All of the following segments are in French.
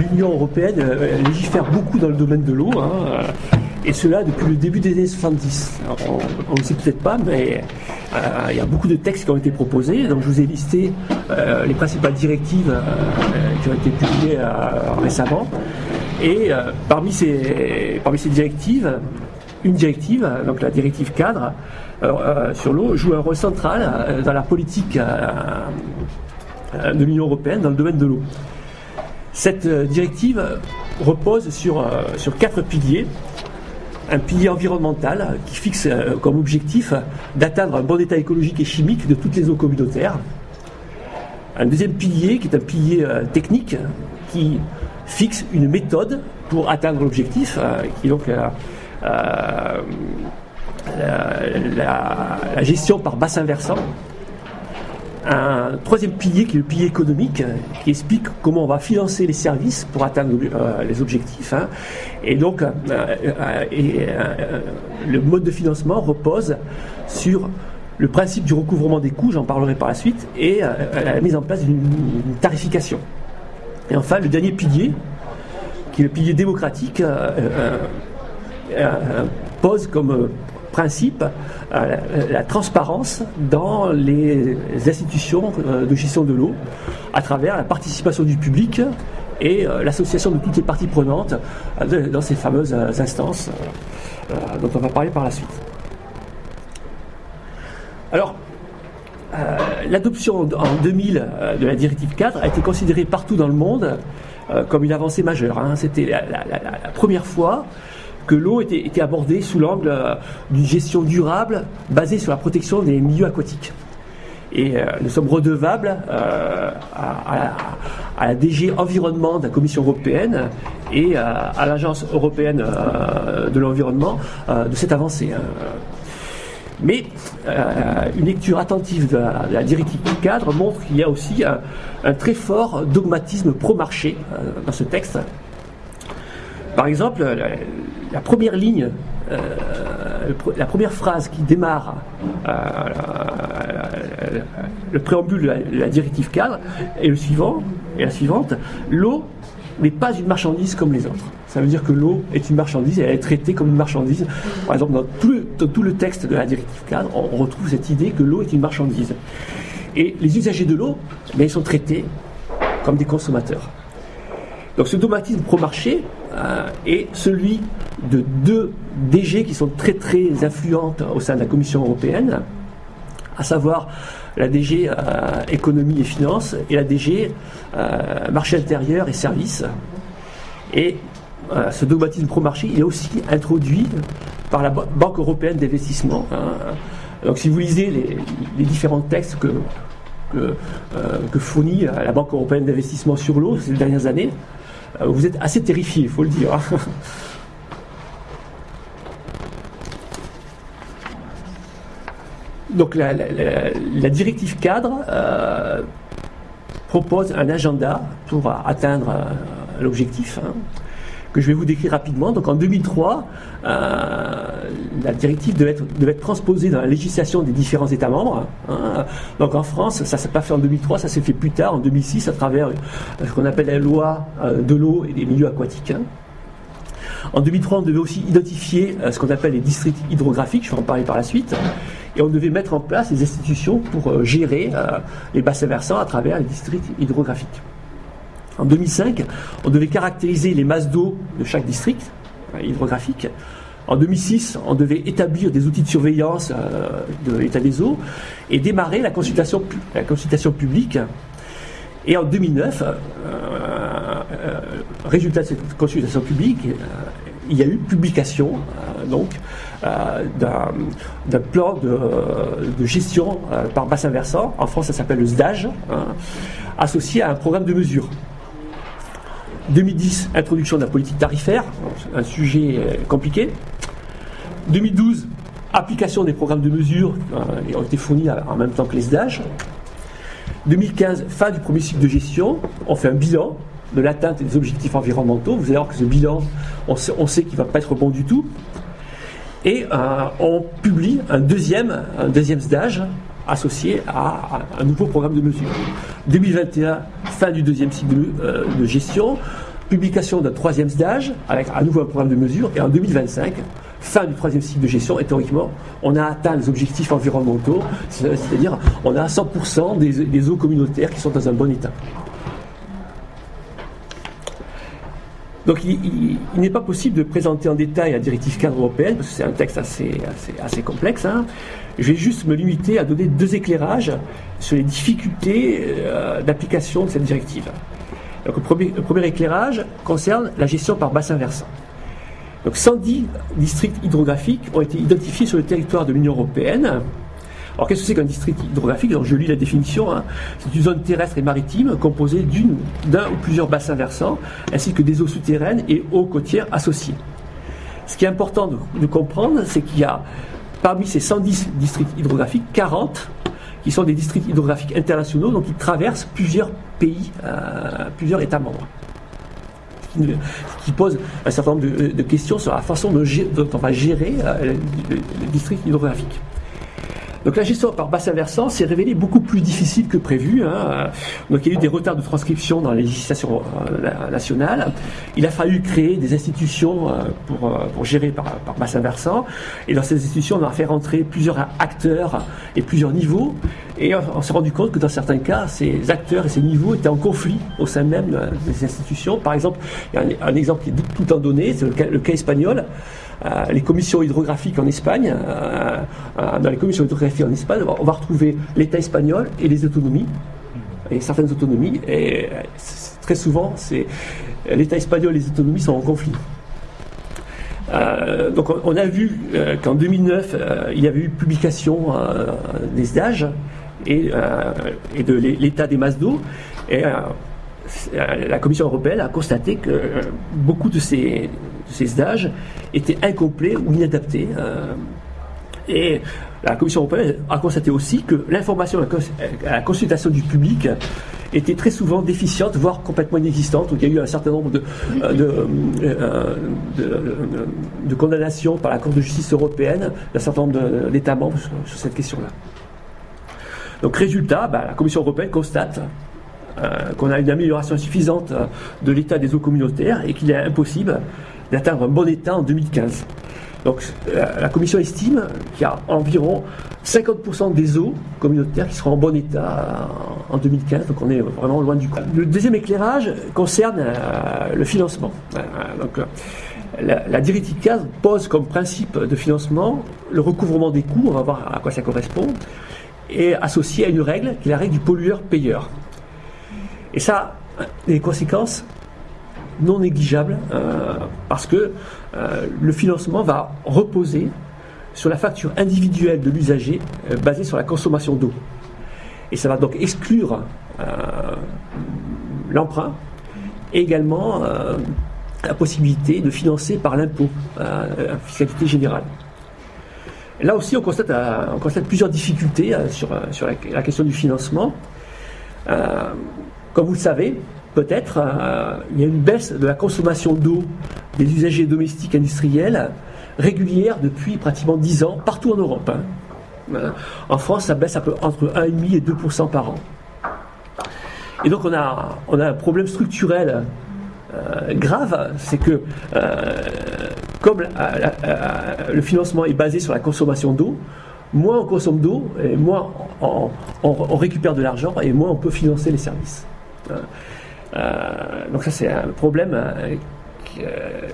L'Union européenne euh, légifère beaucoup dans le domaine de l'eau, hein, euh, et cela depuis le début des années 70. on ne sait peut-être pas, mais euh, il y a beaucoup de textes qui ont été proposés. Donc je vous ai listé les principales directives qui ont été publiées récemment. Et parmi, ces, parmi ces directives, une directive, donc la directive cadre sur l'eau, joue un rôle central dans la politique de l'Union européenne dans le domaine de l'eau. Cette euh, directive repose sur, euh, sur quatre piliers. Un pilier environnemental qui fixe euh, comme objectif d'atteindre un bon état écologique et chimique de toutes les eaux communautaires. Un deuxième pilier qui est un pilier technique qui fixe une méthode pour atteindre l'objectif, qui est donc la, la gestion par bassin versant un troisième pilier qui est le pilier économique, qui explique comment on va financer les services pour atteindre euh, les objectifs. Hein. Et donc, euh, euh, le mode de financement repose sur le principe du recouvrement des coûts, j'en parlerai par la suite, et la mise en place d'une tarification. Et enfin, le dernier pilier, qui est le pilier démocratique, pose comme principe euh, la, transparence dans les institutions euh, de gestion de l'eau à travers la participation du public et euh, l'association de toutes les parties prenantes dans ces fameuses instances dont on va parler par la suite. Alors, l'adoption en 2000 de la directive 4 a été considérée partout dans le monde comme une avancée majeure. Hein. C'était la, première fois que l'eau était, abordée sous l'angle euh, d'une gestion durable basée sur la protection des milieux aquatiques. Et euh, nous sommes redevables euh, à, la DG Environnement de la Commission européenne et à l'Agence européenne de l'environnement de cette avancée. Hein. Mais une lecture attentive de la, directive cadre montre qu'il y a aussi un très fort dogmatisme pro-marché dans ce texte. Par exemple, la première ligne, euh, la première phrase qui démarre euh, le préambule de la, directive cadre est la suivante, l'eau n'est pas une marchandise comme les autres. Ça veut dire que l'eau est une marchandise et elle est traitée comme une marchandise. Par exemple, dans tout le, texte de la directive cadre, on retrouve cette idée que l'eau est une marchandise. Et les usagers de l'eau, ben, ils sont traités comme des consommateurs. Donc ce dogmatisme pro-marché euh, est celui de deux DG qui sont très très influentes au sein de la Commission européenne, à savoir la DG euh, économie et finances et la DG euh, marché intérieur et services. Et ce dogmatisme pro-marché est aussi introduit par la Banque européenne d'investissement. Hein. Donc si vous lisez les, différents textes que, que, que fournit la Banque européenne d'investissement sur l'eau ces dernières années, vous êtes assez terrifié, il faut le dire. Hein. Donc la, directive cadre euh, propose un agenda pour atteindre euh, l'objectif. Hein que je vais vous décrire rapidement. Donc en 2003, euh, la directive devait être, transposée dans la législation des différents États membres. Hein. Donc en France, ça ne s'est pas fait en 2003, ça s'est fait plus tard, en 2006, à travers euh, ce qu'on appelle la loi euh, de l'eau et des milieux aquatiques. Hein. En 2003, on devait aussi identifier ce qu'on appelle les districts hydrographiques, je vais en parler par la suite, et on devait mettre en place des institutions pour gérer les bassins versants à travers les districts hydrographiques. En 2005, on devait caractériser les masses d'eau de chaque district euh, hydrographique. En 2006, on devait établir des outils de surveillance euh, de l'état des eaux et démarrer la consultation, publique. Et en 2009, euh, résultat de cette consultation publique, il y a eu publication donc d'un plan de, gestion par bassin versant. En France, ça s'appelle le SDAGE, hein, associé à un programme de mesure. 2010, introduction de la politique tarifaire, un sujet euh, compliqué. 2012, application des programmes de mesure euh, qui ont été fournis en même temps que les SDAG. 2015, fin du premier cycle de gestion. On fait un bilan de l'atteinte des objectifs environnementaux. Vous allez voir que ce bilan, on sait, qu'il ne va pas être bon du tout. Et euh, on publie un deuxième, un deuxième associé à, un nouveau programme de mesure. 2021, fin du deuxième cycle de, euh, gestion. publication d'un troisième stage, avec à nouveau un programme de mesure, et en 2025, fin du troisième cycle de gestion, et théoriquement, on a atteint les objectifs environnementaux, c'est-à-dire on a 100% des, eaux communautaires qui sont dans un bon état. Donc il, n'est pas possible de présenter en détail la directive cadre européenne, parce que c'est un texte assez, assez, complexe. Hein. Je vais juste me limiter à donner deux éclairages sur les difficultés euh, d'application de cette directive. Donc, le, premier, premier éclairage concerne la gestion par bassin versant. Donc 110 districts hydrographiques ont été identifiés sur le territoire de l'Union européenne. Alors qu'est-ce que c'est qu'un district hydrographique? Je lis la définition. Hein. C'est une zone terrestre et maritime composée d'un ou plusieurs bassins versants, ainsi que des eaux souterraines et eaux côtières associées. Ce qui est important de, comprendre, c'est qu'il y a parmi ces 110 districts hydrographiques, 40 qui sont des districts hydrographiques internationaux, donc qui traversent plusieurs pays, euh, plusieurs États membres qui, pose un certain nombre de, questions sur la façon dont, on va gérer euh, le district hydrographique. Donc la gestion par bassin versant s'est révélée beaucoup plus difficile que prévu. Hein. Donc il y a eu des retards de transcription dans la législation euh, nationale. Il a fallu créer des institutions euh, pour, euh, pour gérer par, par, bassin versant. Et dans ces institutions, on a fait rentrer plusieurs acteurs et plusieurs niveaux. Et on s'est rendu compte que dans certains cas, ces acteurs et ces niveaux étaient en conflit au sein même des institutions. Par exemple, il y a un, exemple qui est tout le temps donné, c'est le cas espagnol. Euh, les commissions hydrographiques en Espagne, euh, euh, dans les commissions hydrographiques en Espagne, on va retrouver l'État espagnol et les autonomies, et certaines autonomies, et très souvent, l'État espagnol et les autonomies sont en conflit. donc on a vu qu'en 2009, il y avait eu publication des stages et, et de l'état des masses d'eau. Et la Commission européenne a constaté que beaucoup de ces, ces stages étaient incomplets ou inadaptés. Euh, et la Commission européenne a constaté aussi que l'information à la consultation du public était très souvent déficiente, voire complètement inexistante. il y a eu un certain nombre de, euh, euh, de, condamnations par la Cour de justice européenne d'un certain nombre d'États membres sur, cette question-là. Donc résultat, bah, la Commission européenne constate qu'on a une amélioration suffisante de l'état des eaux communautaires et qu'il est impossible d'atteindre un bon état en 2015. Donc la, Commission estime qu'il y a environ 50% des eaux communautaires qui seront en bon état en, 2015, donc on est vraiment loin du compte. Le deuxième éclairage concerne euh, le financement. Euh, donc, la, directive 15 pose comme principe de financement le recouvrement des coûts, on va voir à quoi ça correspond, et associé à une règle qui est la règle du pollueur-payeur. Et ça, les conséquences non négligeable euh, parce que euh, le financement va reposer sur la facture individuelle de l'usager euh, basée sur la consommation d'eau. Et ça va donc exclure l'emprunt et également la possibilité de financer par l'impôt, la fiscalité générale. Là aussi, on constate, on constate plusieurs difficultés sur, sur la, la, question du financement. comme vous le savez, peut-être, euh, il y a une baisse de la consommation d'eau des usagers domestiques industriels régulière depuis pratiquement 10 ans partout en Europe. Hein. En France, ça baisse entre 1,5 et 2% par an. Et donc on a, un problème structurel euh, grave, c'est que euh, comme le financement est basé sur la consommation d'eau, moins on consomme d'eau, et moins on récupère de l'argent, et moins on peut financer les services. Euh, donc ça c'est un problème euh, euh,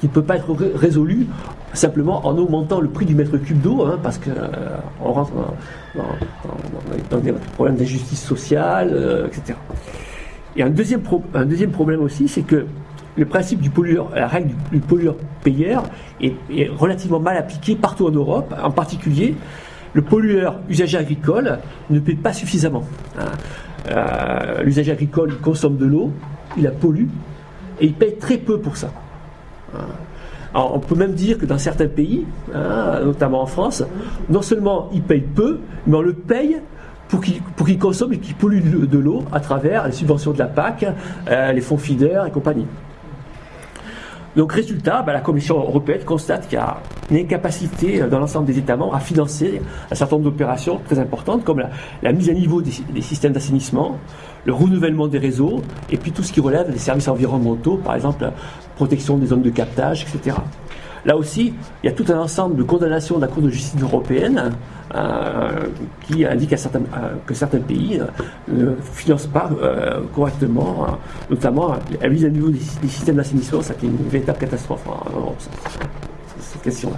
qui ne peut pas être résolu simplement en augmentant le prix du mètre cube d'eau, hein, parce qu'on rentre dans, des problèmes d'injustice sociale, etc. Et un deuxième problème aussi, c'est que le principe du pollueur, la règle du, pollueur-payeur est, relativement mal appliquée partout en Europe, en particulier le pollueur usager agricole ne paie pas suffisamment. Hein. Euh, l'usager agricole consomme de l'eau, il la pollue, et il paye très peu pour ça. Euh, on peut même dire que dans certains pays, hein, notamment en France, non seulement il paye peu, mais on le paye pour qu'il consomme et qu'il pollue de l'eau à travers les subventions de la PAC, euh, les fonds feeders et compagnie. Donc résultat, bah, la Commission européenne constate qu'il y a une incapacité dans l'ensemble des États membres à financer un certain nombre d'opérations très importantes comme la, mise à niveau des, des systèmes d'assainissement, le renouvellement des réseaux et puis tout ce qui relève des services environnementaux, par exemple protection des zones de captage, etc. Là aussi, il y a tout un ensemble de condamnations de la Cour de justice européenne euh, qui indique à euh, que certains pays euh, ne financent pas correctement, notamment la mise à niveau des, systèmes d'assainissement, ça qui est une véritable catastrophe, hein, cette question-là.